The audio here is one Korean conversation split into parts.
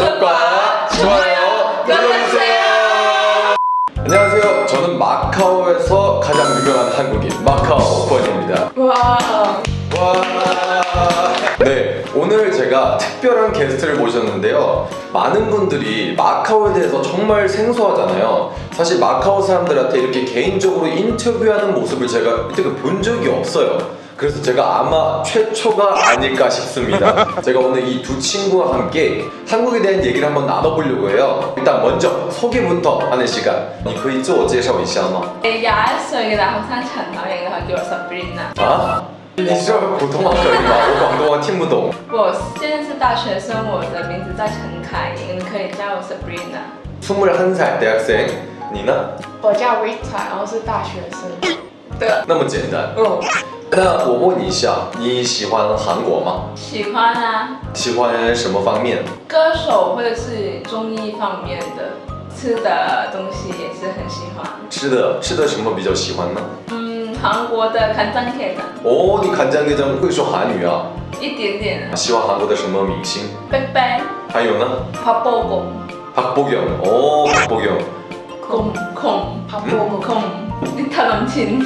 구독과 좋아요 눌러주세요. 안녕하세요. 저는 마카오에서 가장 유명한 한국인 마카오 권입니다. 와. 와. 네, 오늘 제가 특별한 게스트를 모셨는데요. 많은 분들이 마카오에 대해서 정말 생소하잖아요. 사실 마카오 사람들한테 이렇게 개인적으로 인터뷰하는 모습을 제가 이때가 본 적이 없어요. 그래서 제가 아마 최초가 아닐까 싶습니다. 제가 오늘 이 두 친구와 함께 한국에 대한 얘기를 한번 나눠보려고 해요. 일단 먼저 소개부터 하는 시간. 你可以自我介绍一下吗?廿一歲嘅大學生陳柳瑩，佢叫我 Sabrina。啊？你是普通话可以吗？我廣東話聽不懂。我現在是大學生，我的名字叫陳凱瑩，你可以叫我 Sabrina。 21살 대학생. 你呢?我叫 Rita，然后是大学生。對，那么简单。哦， 那我问一下，你喜欢韩国吗？喜歡啊，喜歡什麼方面？歌手或者是綜藝方面的，吃的東西也是很喜歡。吃的吃的什麼比較喜歡呢？嗯，韓國的간장게장哦，你간장게장會說韓語啊？一點點，喜歡韓國的什麼明星？ 빽빽，還有呢？ 박보검， 박보경。哦，박보경。 곰 곰， 박보검 곰， 리타 남친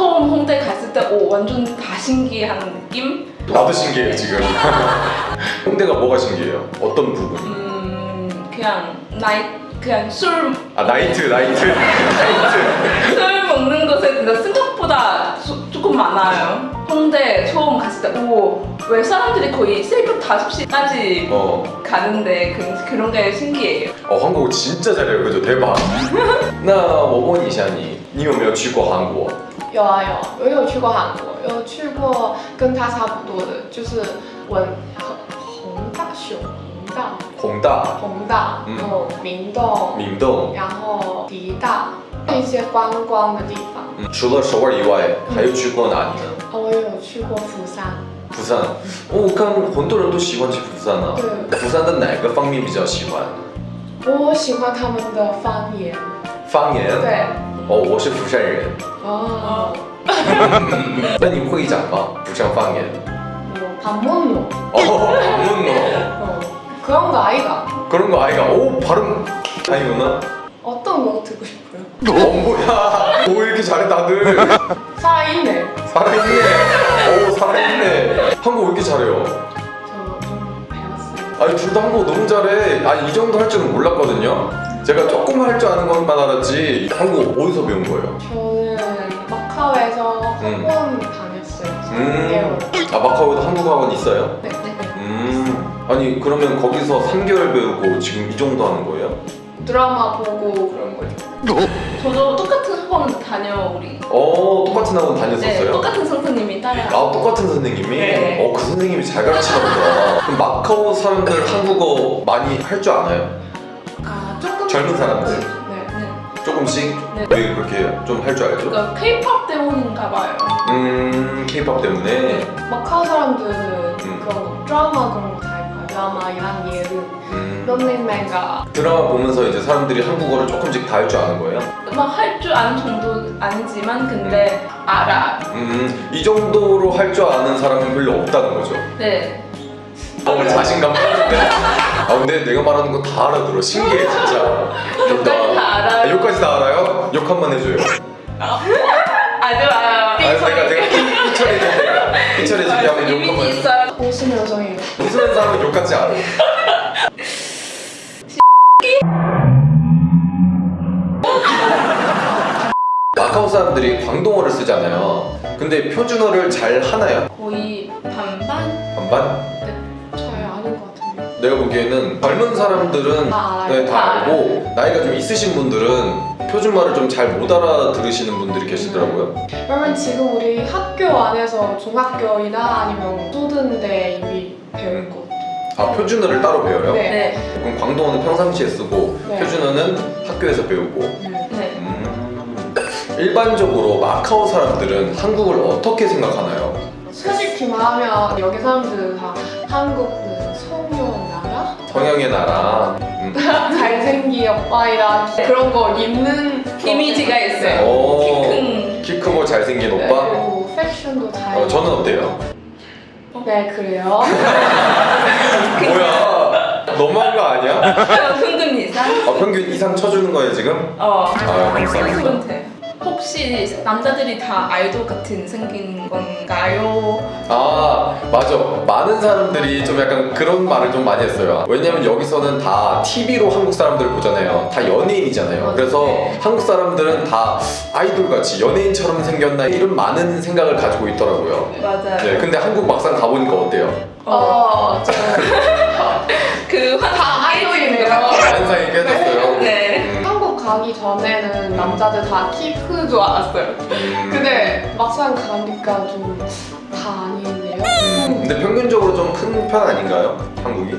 처음 홍대 갔을 때 오, 완전 다 신기한 느낌? 나도 신기해요 지금. 홍대가 뭐가 신기해요? 어떤 부분이? 음 그냥 나이 그냥 술, 아 나이트 나이트 나이트. 술 먹는 곳에 근데 생각보다 수- 조금 많아요. 홍대 처음 갔을 때 오, 왜 사람들이 거의 새벽 5시까지 어, 가는데 그, 그런 게 신기해요. 어 한국어 진짜 잘해요 그죠 대박. 那我问一下你，你有没有去过韩国？ 有啊有，我有去过韩国，有去过跟他差不多的，就是文宏大雄宏大弘大、宏大，嗯然后明洞，明洞。然后迪大一些观光的地方。嗯，除了首尔以外，还有去过哪里呢？哦，我有去过釜山，釜山。哦，我看很多人都喜欢去釜山啊。对釜山的哪个方面比较喜欢？我喜欢他们的方言。方言。。对， 哦，我是釜山人。哦，那你会讲吗？釜山方言？我반문로 어, 방문노. 어, 그런 거 아이가? 그런 거 아이가. 오, 발음. 아니구나. 어떤 거 듣고 싶어요? 어, 뭐야. 오, 이렇게 잘해, 다들. 살아있네. 살아있네. 오, 살아있네. 한국 왜 이렇게 잘해요? 저 좀 배웠어요. 아니, 둘 다 한국 너무 잘해. 아니, 이 정도 할 줄은 몰랐거든요. 제가 조금 할 줄 아는 것만 알았지. 한국 어디서 배운 거예요? 저는 마카오에서 음. 학원 다녔어요. 음. 3개월. 아, 마카오에도 한국 학원 있어요? 네, 네, 네. 음. 아니, 그러면 거기서 3개월 배우고 지금 이 정도 하는 거예요? 드라마 보고 그런 거죠. 저도 똑같은 학원 다녀 우리. 어, 똑같은 학원 네, 다녔었어요? 똑같은 선생님이 따라. 아 똑같은 선생님이? 네. 어그 선생님이 잘 가르치나 보다 그럼 마카오 사람들 한국어 많이 할 줄 아나요? 젊은 사람들? 네. 네. 조금씩? 네. 왜 그렇게 좀 할 줄 알죠? 그러니까 K-pop 때문인가 봐요. 음 케이팝 때문에 마카오 사람들은 음. 그런 거 드라마 그런 거다 해봐요. 드라마 이란 예능, 음, 런닝맨가 드라마 보면서 이제 사람들이 한국어를 조금씩 다 할 줄 아는 거예요? 막 할 줄 아는 정도 아니지만 근데 알아. 음이 정도로 할 줄 아는 사람은 별로 없다는 거죠 네. 어 자신감 빠는데 아 근데 내가 말하는 거 다 알아들어. 신기해 진짜. 욕까지 다 알아요? 아, 욕까지 다 알아요? 욕 한 번 해줘요. 아주 알아요 아 내가 내가 삐처리해줄 때가. 삐처리해줄 하면 욕 한 번 해줘요? 웃으면 여성이에요 웃으면서 하면 욕같지 않아 마카오 사람들이 광동어를 쓰잖아요. 근데 표준어를 잘 하나요? 거의 반반? 반반? 내가 보기에는 젊은 사람들은 다 알아요. 네, 다다 알고 나이가 좀 있으신 분들은 표준말을 좀 잘 못 알아들으시는 분들이 계시더라고요. 그러면 지금 우리 학교 안에서 중학교이나 아니면 초등대 이미 배울 것 아 표준어를 따로 배워요? 네. 네. 그럼 광동어는 평상시에 쓰고 네. 표준어는 학교에서 배우고 네. 네. 음, 일반적으로 마카오 사람들은 한국을 어떻게 생각하나요? 솔직히 말하면 여기 사람들 다 한국은 성형 나라? 성형의 나라 음. 잘생긴 오빠이라 그런 거 입는 이미지가 있어요. 오, 키 큰. 키 크고 잘생긴 네, 오빠? 그리고 팩션도 잘 어, 저는 어때요? 네 그래요 뭐야 너무한 거 아니야? 평균 이상? 아, 평균 이상 쳐주는 거예요 지금? 어. 아 감사합니다. 혹시 남자들이 다 아이돌 같은 생긴 건가요? 아 맞아 많은 사람들이 좀 약간 그런 말을 좀 많이 했어요 왜냐면 여기서는 다 TV로 한국 사람들을 보잖아요 다 연예인이잖아요 그래서 네. 한국 사람들은 다 아이돌같이 연예인처럼 생겼나 이런 많은 생각을 가지고 있더라고요 맞아요. 네, 근데 한국 막상 가보니까 어때요? 어, 저 그다 아이돌이네요 환상이 깨졌어요 가기 전에는 남자들 다 키 큰 줄 알았어요 음. 근데 막상 가니까 좀 다 아니네요 음, 근데 평균적으로 좀 큰 편 아닌가요? 한국이?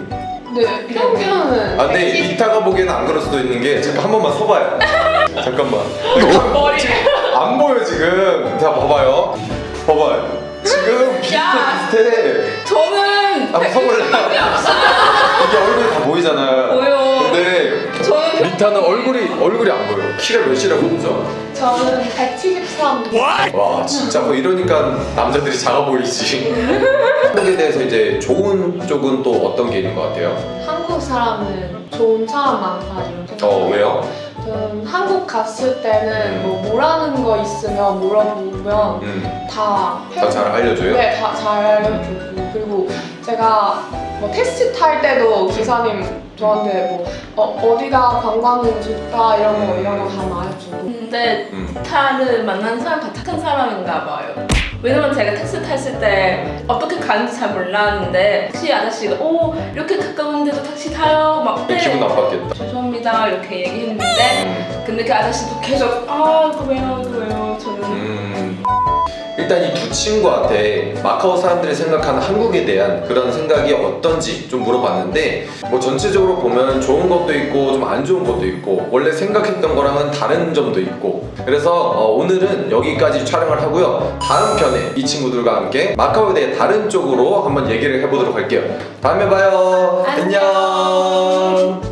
네 평균은 아 근데 리타가 보기에는 안 그럴 수도 있는 게 잠깐 한 번만 서봐요 잠깐만 머리. 안 보여 지금 자 봐봐요 봐봐요 지금 비슷해 야. 비슷해 저는 한번 서볼래? 저는 리타는 얼굴이 얼굴이 안 보여 키가 몇이라고 보죠? 저는 173 와 진짜 뭐 이러니까 남자들이 작아 보이지 한국에 대해서 이제 좋은 쪽은 또 어떤 게 있는 것 같아요? 한국 사람은 좋은 사람 많다 이런 생각 어 왜요? 저는 한국 갔을 때는 뭐 뭐라는 거 있으면 물어보면 음, 다 다 잘 알려줘요? 네, 다 잘 알려주고 그리고 제가 뭐 택시 탈 때도 기사님 저한테 뭐 어, 어디가 관광은 좋다 이런 거 이런 거 다 말해주고. 근데 음. 타를 만난 사람 다 착한 사람인가 봐요. 왜냐면 제가 택시 탔을 때 어떻게 가는지 잘 몰랐는데 택시 아저씨가 오 이렇게 가까운데도 택시 타요? 막 네, 기분 나빴겠다 죄송합니다. 이렇게 얘기했는데 음. 근데 그 아저씨도 계속 아 이거 왜요. 저는 음, 일단 이 두 친구한테 마카오 사람들이 생각하는 한국에 대한 그런 생각이 어떤지 좀 물어봤는데 뭐 전체적으로 보면 좋은 것도 있고 좀 안 좋은 것도 있고 원래 생각했던 거랑은 다른 점도 있고 그래서 어, 오늘은 여기까지 촬영을 하고요 다음 편에 이 친구들과 함께 마카오에 대해 다른 쪽으로 한번 얘기를 해보도록 할게요 다음에 봐요 안녕. 안녕.